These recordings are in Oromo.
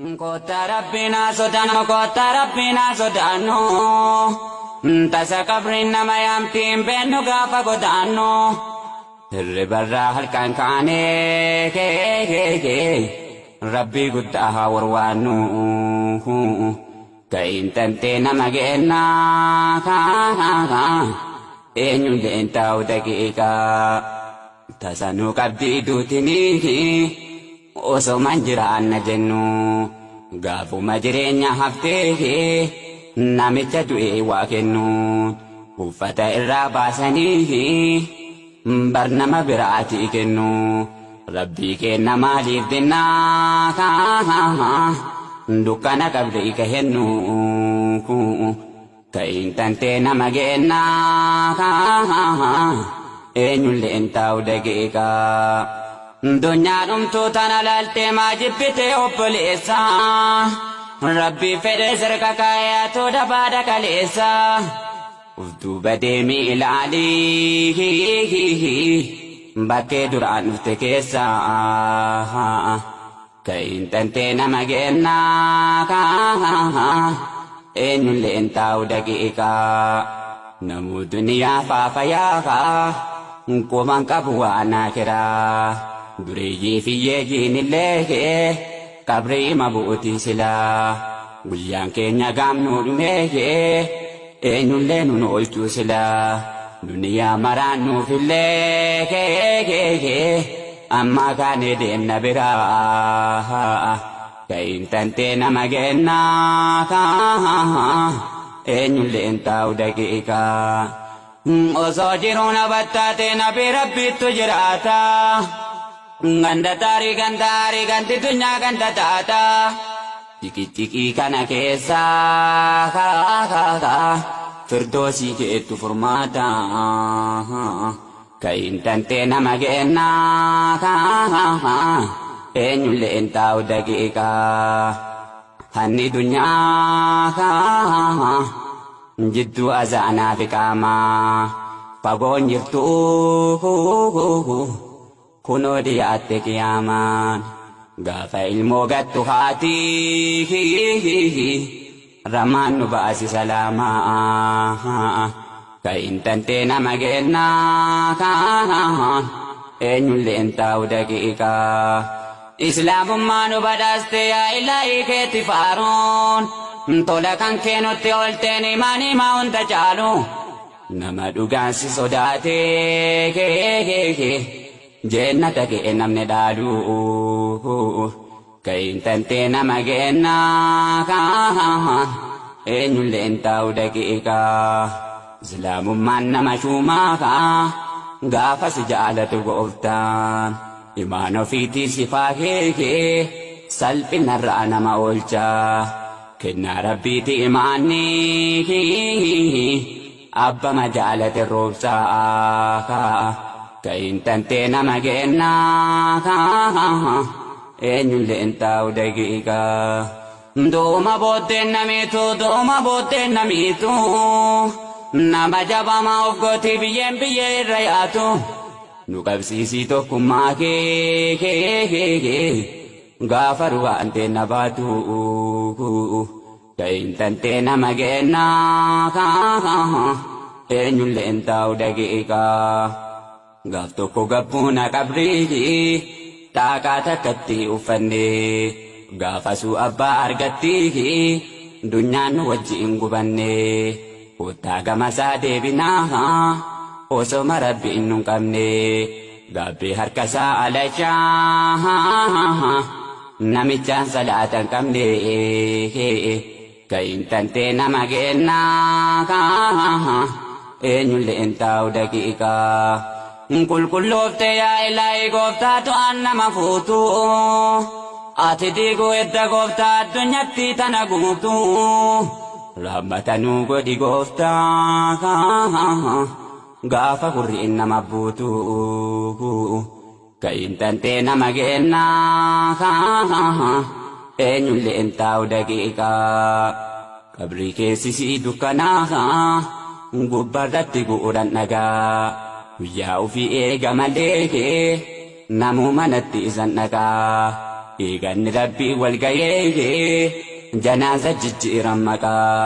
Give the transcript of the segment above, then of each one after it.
Kota rabbina sodaanno kota rabbina sodaanno tasa qabriin nama yaamtiin beennu gaafa godaanno hirribarraa halkan kaanee rabbii guddaa haa warwaannu ka'iin tantee nama geennaa eenyulleen taa'u daqiiqaa tasanuu qabdii duutinii. Osoo man jiraanna jennu. Gaafuma jireenya haftee namicha du'e waa kennu. Uffata irraa baasanii bar nama biraatii kennu rabbii kenna maaliif jennaa dukkana qabde ika hennu ka'iin tantee nama geennaa eenyulleen taa'u daqiiqaa. Dunyaan dhumtuu tana laaltee maa jibbite obboleessa. Rabbii fedhe sirka kaayaatu dabaada kaleessa. Ufduuba deemii ilaalii bakkee duraan dhufte keessa. Ka'iin tantee nama geennaa eenyulleen taa'u daqiiqaa. Namuu duniyaa faafayaa quban qabu waan akiraa. Dureeyyii fi yeeyyiin illee qabrii mabuuti silaa guyyaan keenya gaamnuu dhumee eenyullee nun oolchuu silaa duniyaa maraan nuufillee amma kaanee deemna biraa ka'iin tantee nama geennaa eenyulleen taa'u daqiiqaa osoo jiruu na battaatee nabi rabbiittu jiraataa. Ganda taari ganda hari ganti dunya ganda taata ciki ciki kana keessa firdoosii keettu furmaata ka'iin tantee nama geennaa eenyulleen taa'u daqiiqaa hanni dunyaa jidduu azaanaa fi qaamaa fagoon jirtuu kunoo dhiyaatte qiyaamaan. Gaafa ilmoo gattu haati ramaan nu baasi salaamaa. Ka'iin tantee nama geennaa eenyulleen taa'u daqiiqaa. Islaamummaa nu badhaaste yaa ilaahii keetti faaruun. Tola kan keenutti olteen imaan himaa hunda caalu. Nama dhugaansi sodaatee jennata kee namni dhaalu ka'iin tantee nama geennaa eenyulleen taa'u daqiiqaa islaamummaan nama shuumaa gaafa si jaalatu gooftaan imaan ofiitii sifaa kee salphinarraa nama oolchaa kennaa rabbiiti imaanni abbama jaalate roobsaa ka'iin tantee nama geennaa eenyulleen taa'u daqiiqaa dooma booddeen namiitu dooma booddeen namiitu nama jabamaa of gootii biyyeen biyyee irra yaatu nu qabsiisii tokkummaa kee gaafa ruwaantee na baatu ka'iin tantee nama geennaa eenyulleen taa'u daqiiqaa. Gaaf tokko gabbuuna qabrii xaaqaa takkatti uffanne gaafasuu abbaa argatti dunyaan nu wajjiin gubanne kottaa gamasaa deebinaa osoma rabbiin nu qabne gaabbee harkasaa alachaa namichaan salaatan qabne ka'iin tantee nama geennaa eenyulleen taa'u daqiiqaa. Qulqulloofte yaa ilaahi gooftaatu aan nama fuutu ati diiguu edda gooftaa addunyaatti tana guutu raabbatanuu godhi gooftaa gaafa hurriin nama buutu ka'iin tantee nama geennaa eenyulleen taa'u daqiiqaa qabrii keessisii dukkanaa gubbarratti gu'uudhan dhagaa guyyaa ofii eega malee namuu manatti isan dhaqaa eeganni rabbii wal gahee janaaza jijjiiran maqaa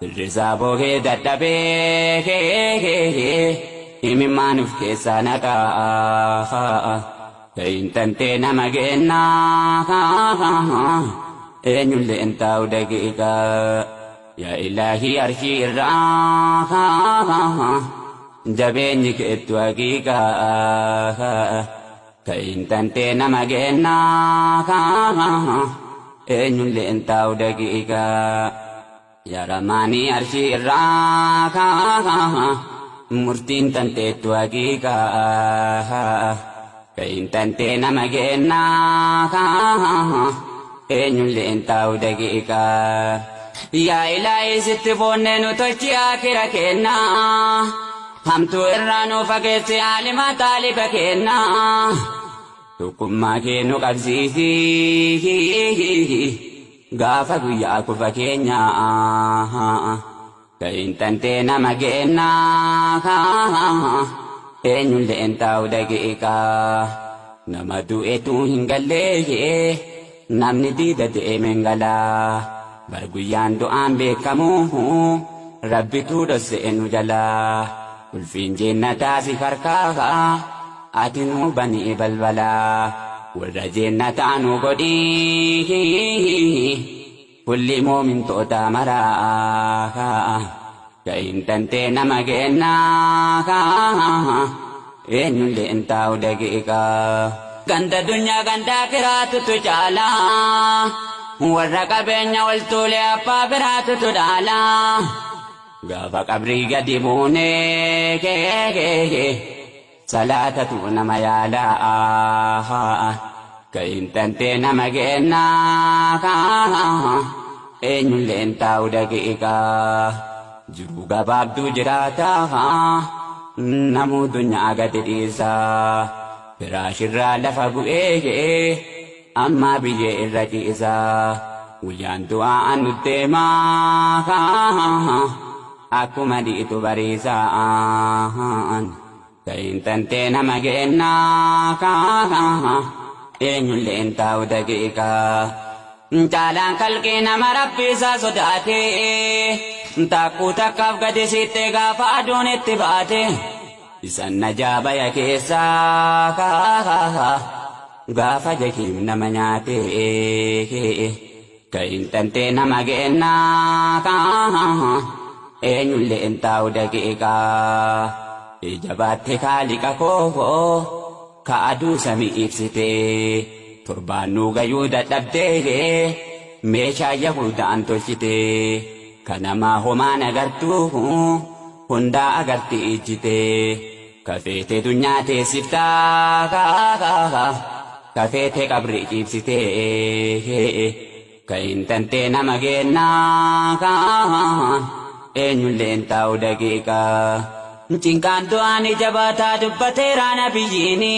firrisaa bookee dadhabee himimmaan uf keessaa naqaa ta'in tantee nama gennaa eenyullee hin taa'u daqiiqaa yaa ilaahii arshii irraa jabeenyi keettu haqiiqaa ta'in tantee nama gennaa eenyullee hin taa'u daqiiqaa yaa ramaanii arshii irraa murtiin tanteettu haqiiqaa ta'in tantee nama gennaa eenyullee hin taa'u daqiiqaa yaa ilaahii sitti boonnee nu tolchi akira kennaa hamtuu irraa nu fageesse alima taaliba kennaa tokkummaa kee nu qabsiisi gaafa guyyaa kufa keenyaa ta'in tantee nama gennaa eenyullee hin taa'u daqiiqaa nama du'eetu hin gallee namni diida deeme hin galaa bar guyyaan du'aan beekamu rabbitu dhossee nu jalaa ulfiin jeennataa si harkaa ati nu banii balbalaa warra jeennataa nu godhii kulli moomintoota maraa ta'in tantee nama gennaa eenyullee hin taa'u daqiiqaa ganda dunyaa gandaa kiraatutu caalaa warra qabeenya waltuulee abbaa biraatutu dhaalaa gaafa qabrii gadi buunee salaatatu nama yaalaa ka'in tantee nama gennaa eenyullee hin taa'u daqiiqaa jiru gabaabduu jiraataa namuu dunyaa gadi dhiisaa firaashirraa lafa bu'ee amma biyyee irra ciisaa guyyaan du'aa nu deemaa akkuma dhiitu bariisaan ta'in tantee nama gennaa eenyullee hin taa'u daqiiqaa caalaan kalqii nama rabbiisaa sodaatee takkuu takkaaf gadi sittee gaafa aduun itti baate isan najaabaya keessaa gaafa jahiim nama nyaate ka'in tantee nama gennaa eenyullee hin taa'u daqiiqaa ija baatte kaaliqa koo ka aduu samii ibsite torbaannuu gayuu dadhabdee meeshaa yahudaan tolchite kanamaa homaan agartuu hundaa agarti ijjite kafeete dunyaa teessiftaa kafeete qabri ciibsite ka'in tantee nama gennaa eenyullee hin taa'u daqiiqaa cinqaan du'aan ija baataa dubbateera nabiyyiini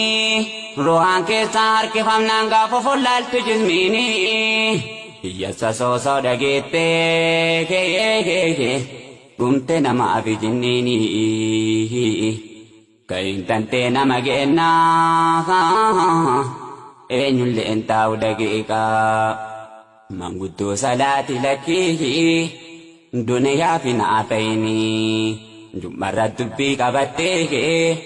ruhaan keessaa harkifamnaan gaafa follaaltu jismiini hiyyassa soosoo dhageettee dhumte namaaf jinniini ka'in tantee nama gennaa eenyullee hin taa'u daqiiqaa manguddoo salaati lakkii duniyaa fi naa ta'inii jummarra dubbii qabattee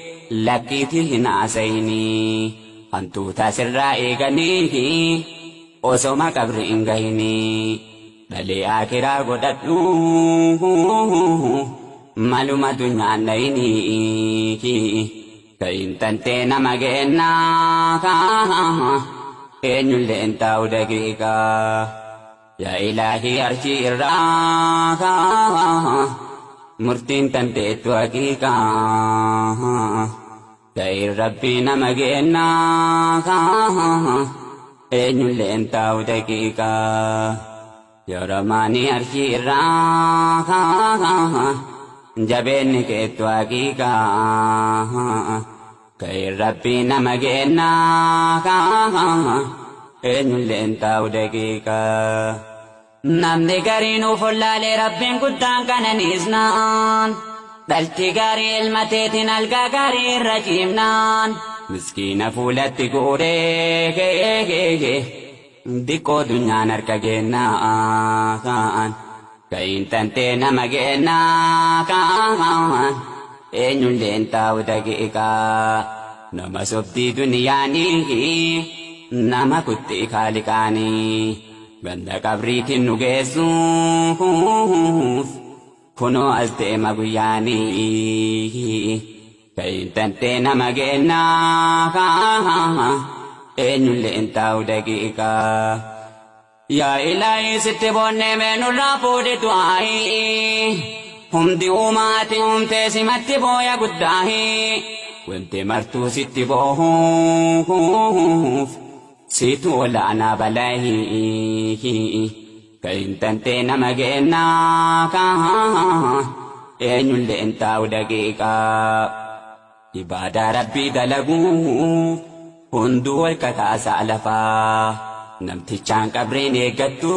lakkiiti hin haasayinii hantuuta sirraa eeganii osoma qabri hin gahini dhalee akiraa godhadhu maluma dunyaan dhayini ka'in tantee nama gennaa eenyullee hin taa'u daqiiqaa yaa ilaahii arshii irraa murtiin tanteettu haqiiqaa ta'in rabbii nama gennaa eenyullee hin taa'u daqiiqaa yaa ramaanii arshii irraa jabeenni keettu haqiiqaa ta'in rabbii nama gennaa eenyullee hin taa'u daqiiqaa namni gariinuu follaalee rabbiin guddaan kananiisnaan dhalti gaarii ilma teetiin algaa gaarii irra ciimnaan miskiina fuulatti guuree diqqoo dunyaan harka kennaa kaan ka'iin tantee nama kennaa kaan eenyulleen taa'u daqiiqaa nama sobdii duniyaanii nama kutti kaaliqaanii ganda qabriitiin nu geessuuf kunoo as deema guyyaanii ka'iin tantee nama kennaa eenyulleen taa'u daqiiqaa yaa ilaahi sitti boonnee meenurraa fuudhe du'aayi humdi uumaati humtee simatti booya guddaahi wanti martuu sitti boohuuf situ olaanaa balaahi ka'iin tantee nama kennaa eenyulleen taa'u daqiiqaa ibaadaa rabbii dalaguu hunduu wal kataasaa lafaa namtichaan qabreen eeggattu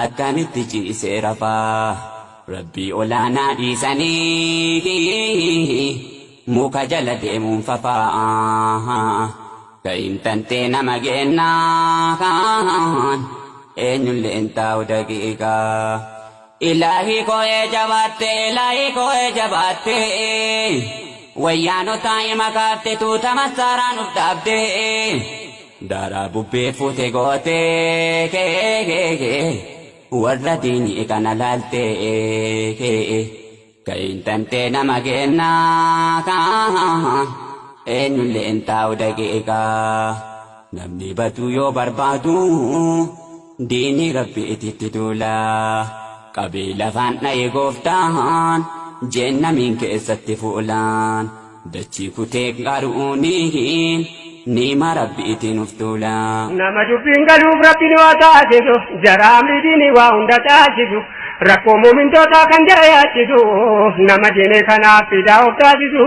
akkamitti ciisee rafaa rabbii olaanaa dhiisanii muka jala deemuun fafaa ka'iin tantee nama kennaa eenyulleen taa'u daqiiqaa ilaahii koo'ee jabaatte ilaahii koo'ee jabaatte wayyaanota makaarte tuuta masaaraan uf dhaabde daaraa bubbee fuute goote warra diinii kana laalte ka'iin tantee nama kennaa eenyulleen taa'u daqiiqaa namni batuu yoo barbaadu diinii rabbi ititti duulaa qabee lafaan dha'ee gooftaan jennamiin keessatti fuulaan dachii kutee qaruuniin niima rabbi itiin uftuulaa. Nama dubbiin galuuf rabbiin waa taasisu jaraamni diini waa hunda taasisu rakkoo muumintootaa kan jayaachisu nama diine kanaaf fidaa of taasisu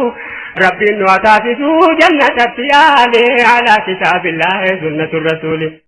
rabbiin waa taasisu jannatatti yaale alaa kitaabillaahi sunnatu rasuuli.